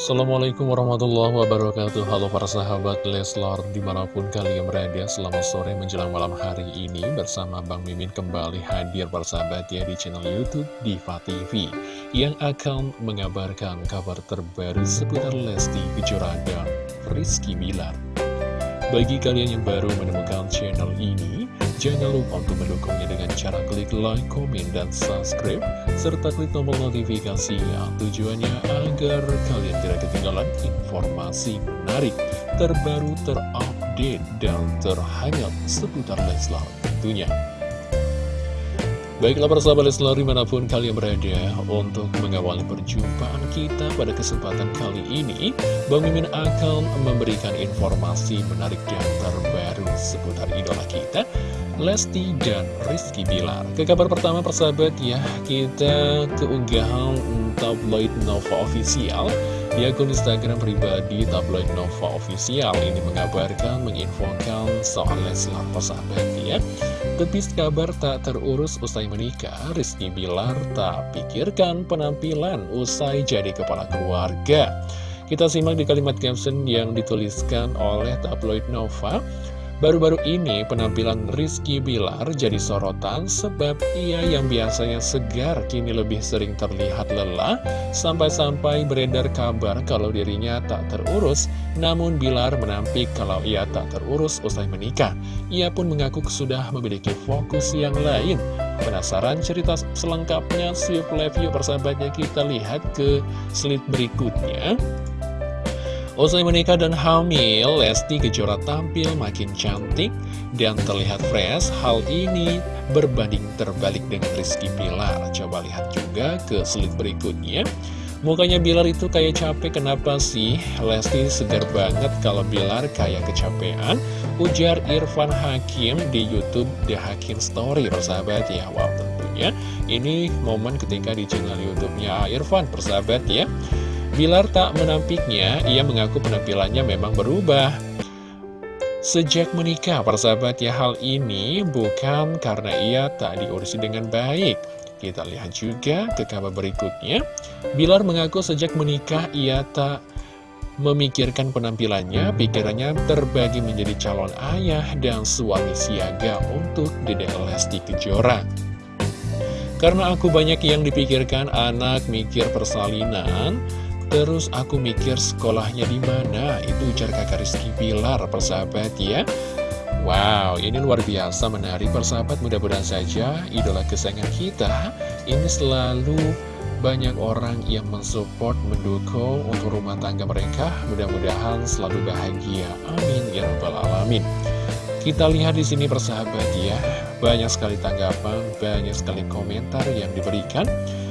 Assalamualaikum warahmatullahi wabarakatuh. Halo para sahabat Leslar Di mana pun kalian berada Selamat sore menjelang malam hari ini Bersama Bang Mimin kembali hadir para sahabat ya Di channel Youtube Diva TV Yang akan mengabarkan kabar terbaru Seputar Lesti Kejora dan Rizky Bilar. Bagi kalian yang baru menemukan channel ini Jangan lupa untuk mendukungnya dengan cara klik like, komen, dan subscribe, serta klik tombol notifikasinya. Tujuannya agar kalian tidak ketinggalan informasi menarik, terbaru, terupdate, dan terhangat seputar Leslar tentunya. Baiklah persahabat Leslar di mana pun kalian berada Untuk mengawali perjumpaan kita pada kesempatan kali ini Bang Mimin akan memberikan informasi menarik dan terbaru seputar idola kita Lesti dan Rizky Bilar Ke kabar pertama persahabat ya Kita keunggahan tabloid Nova Official di akun Instagram pribadi tabloid Nova Official ini mengabarkan, menginfokan soal Leslar persahabat ya. Tepis kabar tak terurus usai menikah, Rizky Bilar tak pikirkan penampilan usai jadi kepala keluarga. Kita simak di kalimat caption yang dituliskan oleh tabloid Nova. Baru-baru ini penampilan Rizky Bilar jadi sorotan sebab ia yang biasanya segar kini lebih sering terlihat lelah sampai-sampai beredar kabar kalau dirinya tak terurus namun Bilar menampik kalau ia tak terurus usai menikah. Ia pun mengaku sudah memiliki fokus yang lain. Penasaran cerita selengkapnya? Siap review persahabatnya kita lihat ke slide berikutnya. Usai menikah dan hamil, Lesti Kejora tampil makin cantik dan terlihat fresh. Hal ini berbanding terbalik dengan Rizky Bilar. Coba lihat juga ke slide berikutnya. Mukanya Bilar itu kayak capek, kenapa sih? Lesti segar banget kalau Bilar kayak kecapean. Ujar Irfan Hakim di Youtube The Hakim Story, persahabat ya. Wow, tentunya ini momen ketika di channel Youtubenya Irfan, persahabat ya. Bilar tak menampiknya, ia mengaku penampilannya memang berubah. Sejak menikah, persahabat ya hal ini bukan karena ia tak diurus dengan baik. Kita lihat juga ke kabar berikutnya. Bilar mengaku sejak menikah ia tak memikirkan penampilannya, pikirannya terbagi menjadi calon ayah dan suami siaga untuk Dede Lesti Kejora. Karena aku banyak yang dipikirkan anak mikir persalinan, Terus aku mikir sekolahnya di mana? Itu ujar kakak Rizky Bilar, persahabat ya. Wow, ini luar biasa menarik persahabat. Mudah-mudahan saja idola kesayangan kita ini selalu banyak orang yang mensupport, mendukung untuk rumah tangga mereka. Mudah-mudahan selalu bahagia. Amin ya rabbal alamin. Kita lihat di sini persahabat ya, banyak sekali tanggapan, banyak sekali komentar yang diberikan.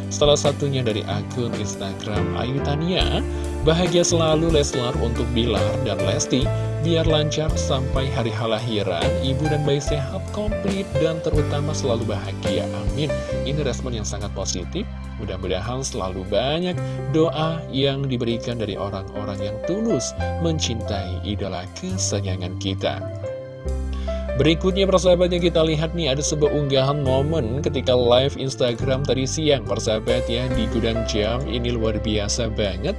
Salah satunya dari akun Instagram Ayu Tania. Bahagia selalu Leslar untuk Bilar dan Lesti. Biar lancar sampai hari halahiran Ibu dan bayi sehat komplit Dan terutama selalu bahagia. Amin. Ini respon yang sangat positif. Mudah-mudahan selalu banyak doa yang diberikan dari orang-orang yang tulus Mencintai idola kesayangan kita Berikutnya persahabatnya kita lihat nih ada sebuah unggahan momen ketika live Instagram tadi siang persahabat ya di gudang jam. Ini luar biasa banget.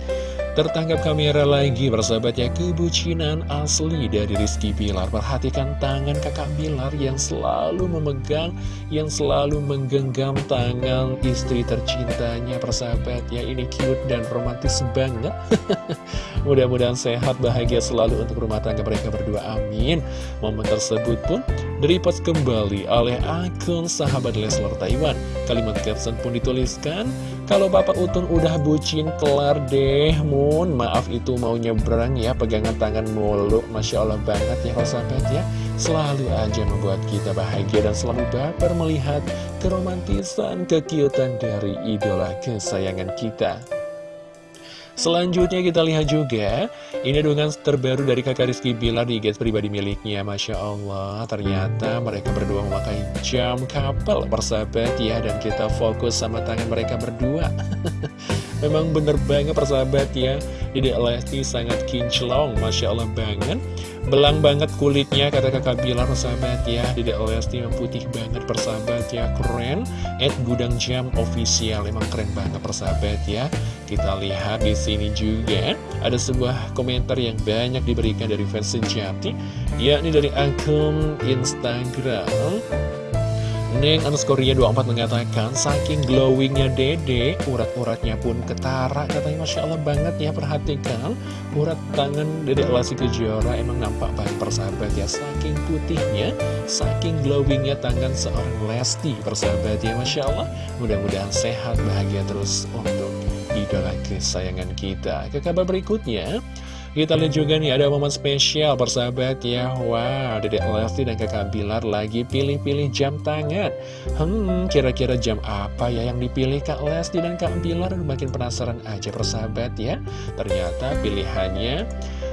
Tertangkap kamera lagi bersahabat ya kebucinan asli dari Rizky Bilar Perhatikan tangan kakak Bilar yang selalu memegang Yang selalu menggenggam tangan istri tercintanya persahabat ya. Ini cute dan romantis banget Mudah-mudahan sehat bahagia selalu untuk rumah tangga mereka berdua. Amin. Momen tersebut pun direpost kembali oleh akun sahabat Leslar Taiwan. Kalimat caption pun dituliskan kalau Bapak Utun udah bucin kelar deh Mun. Maaf itu mau nyebrang ya Pegangan tangan mulu. Masya Allah banget ya sahabat ya. Selalu aja membuat kita bahagia Dan selalu baper melihat Keromantisan, kekiutan dari idola kesayangan kita Selanjutnya kita lihat juga Ini dengan terbaru dari kakak Rizky Bilar di guys pribadi miliknya Masya Allah. Ternyata mereka berdua memakai jam kapal persahabat ya Dan kita fokus sama tangan mereka berdua Memang bener banget persahabat ya. Dede Lesti sangat kinclong Masya Allah banget. Belang banget kulitnya kata kakak Bilar persahabat ya. Dede Lesti putih banget persahabat ya. Keren. At Gudang Jam official Emang keren banget persahabat ya. Kita lihat di sini juga Ada sebuah komentar yang banyak diberikan dari fans sejati Yakni dari akun Instagram Neng Anuskoria 24 mengatakan Saking glowingnya dede Urat-uratnya pun ketara. Katanya Masya Allah banget ya Perhatikan. Urat tangan dede Lesti Kejora Emang nampak banget persahabat ya. Saking putihnya Saking glowingnya tangan seorang Lesti Persahabat ya Masya Allah. Mudah-mudahan sehat bahagia terus Untuk idola kesayangan kita. Ke kabar berikutnya kita lihat juga nih ada momen spesial persahabat ya. Wow, Dedek Lesti dan kakak Bilar lagi pilih-pilih jam tangan. Hmm, kira-kira jam apa ya yang dipilih Kak Lesti dan Kak Bilar? Makin penasaran aja persahabat ya. Ternyata pilihannya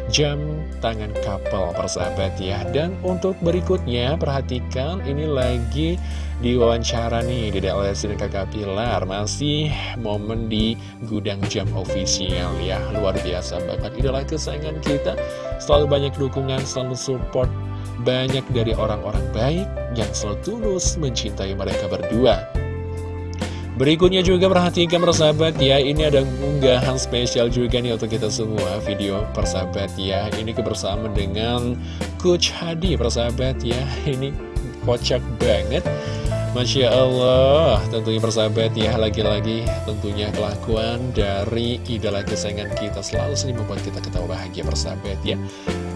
jam tangan couple persahabat ya. Dan untuk berikutnya perhatikan ini lagi di wawancara nih di Lesti dan kakak Pilar. Masih momen di gudang jam official ya. Luar biasa banget. Idola kesayangan kita. Selalu banyak dukungan, selalu support. Banyak dari orang-orang baik yang selalu tulus mencintai mereka berdua Berikutnya juga perhatikan persahabat ya Ini ada unggahan spesial juga nih untuk kita semua Video persahabat ya. Ini kebersamaan dengan Coach Hadi persahabat ya. Ini kocak banget. Masya Allah Tentunya persahabat ya Lagi-lagi tentunya kelakuan dari idola kesayangan kita Selalu sering membuat kita ketawa bahagia persahabat ya.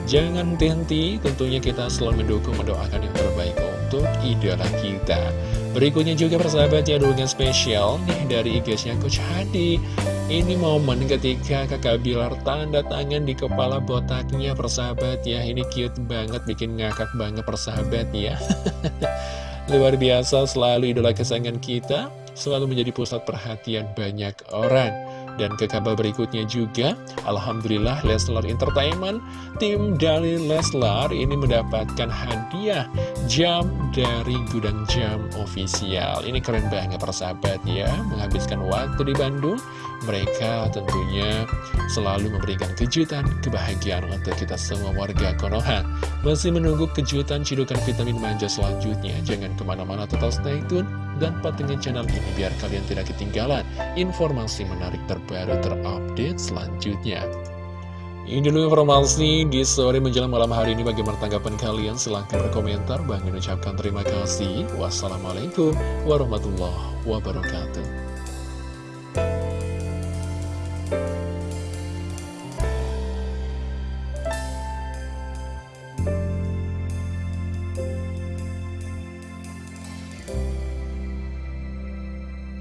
Jangan henti-henti Tentunya kita selalu mendukung mendoakan yang terbaik untuk idola kita Berikutnya juga persahabat ya dukungan spesial nih dari IG-nya Coach Hadi. Ini momen ketika kakak Bilar tanda tangan di kepala botaknya persahabat ya. Ini cute banget bikin ngakak banget persahabat ya. Luar biasa selalu idola kesayangan kita. Selalu menjadi pusat perhatian banyak orang dan ke kabar berikutnya juga, Alhamdulillah Leslar Entertainment, tim dari Leslar ini mendapatkan hadiah jam dari Gudang Jam Official. Ini keren banget persahabat ya, menghabiskan waktu di Bandung. Mereka tentunya selalu memberikan kejutan, kebahagiaan untuk kita semua warga Konoha. Masih menunggu kejutan cidukan vitamin manja selanjutnya. Jangan ke mana-mana tetap stay tune dan pantengin channel ini biar kalian tidak ketinggalan informasi menarik terbaru terupdate selanjutnya. Ini dulu informasi di sore menjelang malam hari ini. Bagaimana tanggapan kalian? Silahkan berkomentar. Bang ucapkan terima kasih. Wassalamualaikum warahmatullahi wabarakatuh